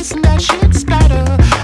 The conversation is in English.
chasing that shit scatter.